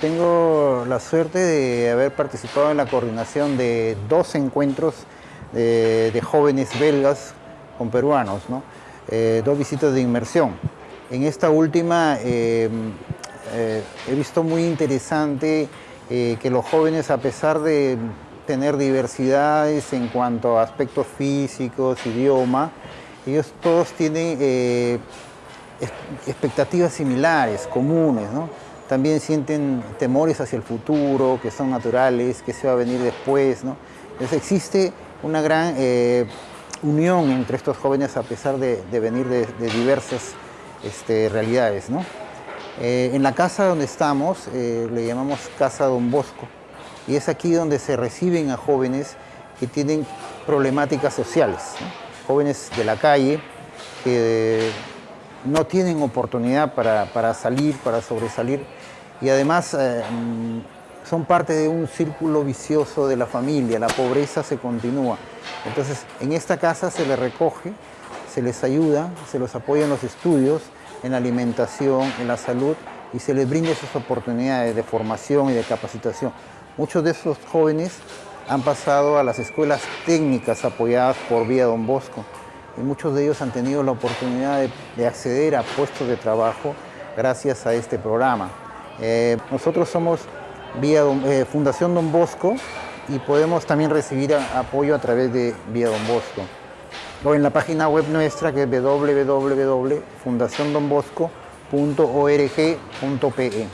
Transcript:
tengo la suerte de haber participado en la coordinación de dos encuentros de, de jóvenes belgas con peruanos, ¿no? Eh, dos visitas de inmersión. En esta última eh, eh, he visto muy interesante que los jóvenes, a pesar de tener diversidades en cuanto a aspectos físicos, idioma, ellos todos tienen expectativas similares, comunes, ¿no? También sienten temores hacia el futuro, que son naturales, que se va a venir después, ¿no? Entonces existe una gran unión entre estos jóvenes a pesar de, venir de, diversas este, realidades. ¿no? Eh, en la casa donde estamos eh, le llamamos Casa Don Bosco y es aquí donde se reciben a jóvenes que tienen problemáticas sociales, jóvenes de la calle que no tienen oportunidad para, salir, para sobresalir y además eh, son parte de un círculo vicioso de la familia, la pobreza se continúa. Entonces, en esta casa se les recoge, se les ayuda, se los apoya en los estudios, en alimentación, en la salud y se les brinda esas oportunidades de formación y de capacitación. Muchos de esos jóvenes han pasado a las escuelas técnicas apoyadas por Vía Don Bosco y muchos de ellos han tenido la oportunidad de, acceder a puestos de trabajo gracias a este programa. Eh, nosotros somos vía eh, Fundación Don Bosco y podemos también recibir apoyo a través de Vía Don Bosco o en la página web nuestra que es www.fundaciondonbosco.org.pe.